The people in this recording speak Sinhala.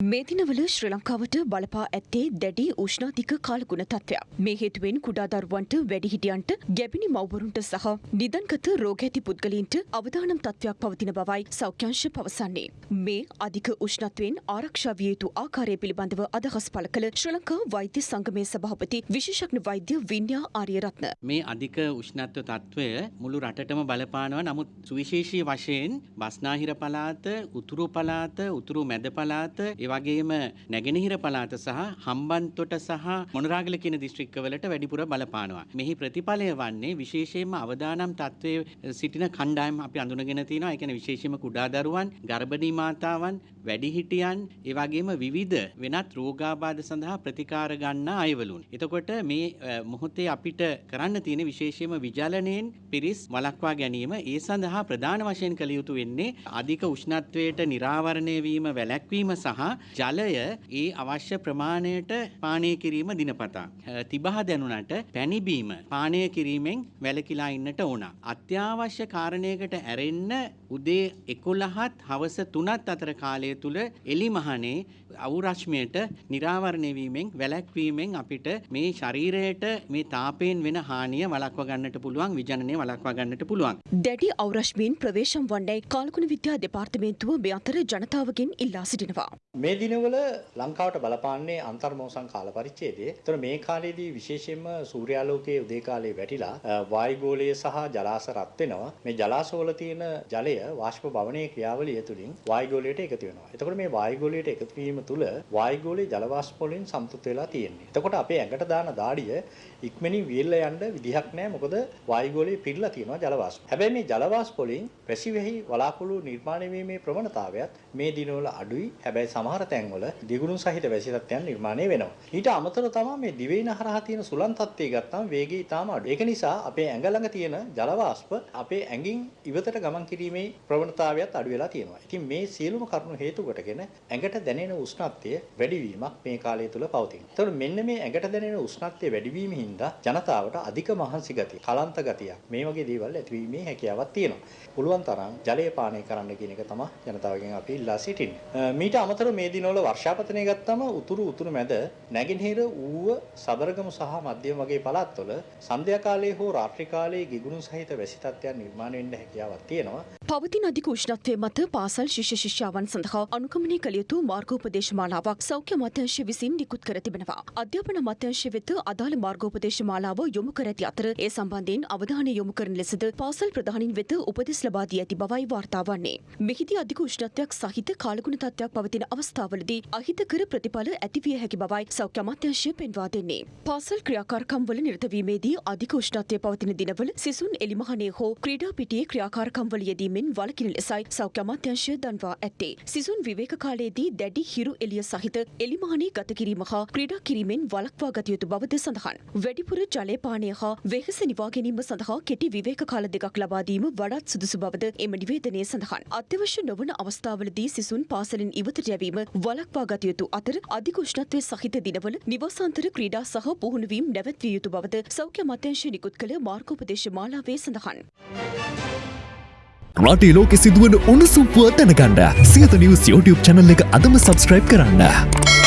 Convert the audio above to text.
මේ දිනවල ශ්‍රී ලංකාවට බලපා ඇත්තේ දැඩි උෂ්ණාධික කාලගුණ තත්ත්වයක්. මේ හේතුවෙන් කුඩා දරුවන්ට වැඩිහිටියන්ට ගැබිණි මව්වරුන්ට සහ නිදන්ගත රෝග ඇති පුද්ගලයින්ට අවදානම් තත්ත්වයක් පවතින බවයි සෞඛ්‍යංශ පවසන්නේ. මේ අධික උෂ්ණත්වයෙන් ආරක්ෂා විය යුතු ආකාරය පිළිබඳව අදහස් පළ කළ ශ්‍රී ලංකා වෛද්‍ය සංගමේ සභාපති විශේෂඥ වෛද්‍ය වින්‍යා ආරියරත්න. මේ අධික උෂ්ණත්ව තත්ත්වය මුළු රටටම බලපානවා නමුත් සුවිශේෂී වශයෙන් බස්නාහිර පලාත උතුරු පලාත උතුරු මැද පලාත ඒවගේම නැගෙනහිර පලාත සහ හම්බන්තොට සහ මොනරාගල කියන දිස්ත්‍රික්කවලට වැඩිපුර බලපානවා. මෙහි ප්‍රතිඵලය වන්නේ විශේෂයෙන්ම අවදානම් තත්ත්වය සිටින කණ්ඩායම් අපි අඳුනගෙන තියෙනවා. ඒ කියන්නේ විශේෂයෙන්ම කුඩා දරුවන්, ගර්භණී මාතාවන්, වැඩිහිටියන්, ඒ වගේම විවිධ වෙනත් රෝගාබාධ සඳහා ප්‍රතිකාර ගන්න අයවලුන්. එතකොට මේ මොහොතේ අපිට කරන්න තියෙන විශේෂයෙන්ම විජලනයෙන් පිරිස් වළක්වා ගැනීම ඒ සඳහා ප්‍රධාන වශයෙන් කළ යුතු වෙන්නේ අධික උෂ්ණත්වයට නිරාවරණය වීම වැළැක්වීම සහ ජලය ඒ අවශ්‍ය ප්‍රමාණයට පානය කිරීම දිනපතා. තිබහ දැනුනට පැණිබීම පානය කිරීමෙන් වැලකිලා ඉන්නට ඕන. අත්‍යවශ්‍ය කාරණයකට ඇරෙන්න උදේ එකොළහත් හවස තුනත් අතර කාලය තුළ එලිමහනේ අවුරශ්මයට නිරාවරණයවීමෙන් වැලැක්වීමෙන් අපිට මේ ශරීරයට මේ තාපයෙන් වෙන හානිය වලක්ව ගන්නට පුළුවන් විජනනය වලක්වා ගන්නට පුළුවන්. දැඩි අවරශ්මීන් ප්‍රවේශම් වන්නේ කාල්කුණ විද්‍යා දෙපාර්තමේන්තුව මේ අතර ජනතාවගෙන් ඉල්ලා සිටිනවා. මේ දිනවල ලංකාවට බලපාන්නේ අන්තර්මෝසන් කාල පරිච්ඡේදයේ. ඒතර මේ කාලේදී විශේෂයෙන්ම සූර්යාලෝකයේ උදේ කාලේ වැටිලා වායුගෝලය සහ ජලාශ රත් වෙනවා. මේ ජලාශවල තියෙන ජලය වාෂ්ප භවනයේ ක්‍රියාවලිය තුළින් වායුගෝලයට එකතු වෙනවා. එතකොට මේ වායුගෝලයට එකතු වීම තුළ වායුගෝලයේ ජල වාෂ්ප වලින් සම්පූර්ණ වෙලා තියෙන්නේ. එතකොට අපේ ඇඟට දාන දාඩිය ඉක්මනින් වියල්ලා යන්න විදිහක් නැහැ. මොකද වායුගෝලයේ පිරලා තියෙනවා ජල වාෂ්ප. හැබැයි මේ ජල වාෂ්ප වලින් පැසිවෙහි වලාකුළු නිර්මාණය වීමේ ප්‍රවණතාවයත් මේ දිනවල අඩුයි. හැබැයි සමහර තැන්වල දිගුණු සහිත වැසි තත්ත්වයන් නිර්මාණය වෙනවා. ඊට අමතරව තමයි මේ දිවයින හරහා තියෙන සුළං තත්ත්වය ගත්තාම වේගය ඉතාම අඩුයි. ඒක නිසා අපේ ඇඟ ළඟ තියෙන ජල වාෂ්ප අපේ ඇඟින් ඉවතට ගමන් කිරීමේ ප්‍රවණතාවයත් අඩු වෙලා තියෙනවා. ඉතින් මේ සියලුම කරුණු හේතු කොටගෙන ඇඟට දැනෙන උෂ්ණත්වය වැඩිවීමක් මේ කාලය තුල පවතිනවා. ඒතකොට මෙන්න මේ ඇඟට දැනෙන උෂ්ණත්වය වැඩිවීම හින්දා ජනතාවට අධික මහන්සි ගතිය, කලන්ත ගතිය මේ වගේ දේවල් ඇතිවීමේ හැකියාවක් තියෙනවා. පුළුවන් තරම් ජලය පානය කරන්න කියන එක තමයි ජනතාවගෙන් අපි ඉල්ලා සිටින්නේ. මීට අමතරව මේ දිනවල වර්ෂාපතනය ගත්තම උතුරු උතුරු මැද නැගෙනහිර ඌව සබරගමු සහ මධ්‍යම වගේ පළාත්වල සන්ධ්‍යා කාලයේ හෝ රාත්‍රී කාලයේ ගිගුණු සහිත වැසි තත්ත්වයන් නිර්මාණය වෙන්න හැකියාවක් තියෙනවා. පවතින අධික උෂ්ණත්වය මත පාසල් ශිෂ්‍ය ශිෂ්‍යාවන් සඳහා අනුගමනය කළ යුතු මාර්ගෝපදේශ මාලාවක් සෞඛ්‍ය අමාත්‍යාංශය විසින් නිකුත් කර තිබෙනවා. අධ්‍යාපන අමාත්‍යාංශය වෙත අදාළ මාර්ගෝපදේශ මාලාව යොමු කර ඇති අතර ඒ සම්බන්ධයෙන් අවධානය යොමු කරන ලෙසද පාසල් ප්‍රධානින් වෙත උපදෙස් ලබා දී ඇති බවයි වාර්තා වන්නේ. මෙහිදී අධික උෂ්ණත්වයක් සහිත කාලගුණ තත්ත්වයක් පවතින අවස්ථාවලදී අහිතකර ප්‍රතිඵල ඇතිවිය හැකි බවයි සෞඛ්‍ය අමාත්‍යාංශය පෙන්වා දෙන්නේ. පාසල් ක්‍රියාකාරකම් වල නිරතවීමේදී අධික උෂ්ණත්වය පවතින දිනවල සිසුන් එලිමහනේ හෝ ක්‍රීඩා පිටියේ ක්‍රියාකාරකම් වල යෙදීමෙන් වළකින ලෙසයි සෞඛ්‍ය අමාත්‍යාංශය දන්වා ඇත්තේ. සිසුන් විවේක කාලයේදී දැඩි හිරු එළිය සහිත එලිමහනේ ගත කිරීම හා ක්‍රීඩා කිරීමෙන් වළක්වා ගත යුතු බවද සඳහන්. වැඩිපුර ජලය පානය හා වෙහෙස නිවා ගැනීම සඳහා කෙටි විවේක කාල දෙකක් ලබා දීම වඩාත් සුදුසු බවද එම නිවේදනයේ සඳහන්. අත්‍යවශ්‍ය නොවන අවස්ථාවලදී සිසුන් පාසලෙන් ඉවතට යැවීම වළක්වා ගත යුතු අතර අධික උෂ්ණත්වය සහිත දිනවල නිවාසාන්තර ක්‍රීඩා සහ පුහුණුවීම් නැවැත්විය යුතු බවද සෞඛ්‍ය අමාත්‍යාංශය නිකුත් කළ මාර්ගෝපදේශ මාලාවේ සඳහන්. රටේ ලෝකෙ සිදුවන උණුසුම් පුවත් දැනගන්න සියත නිවස් YouTube channel එක අදම subscribe කරන්න.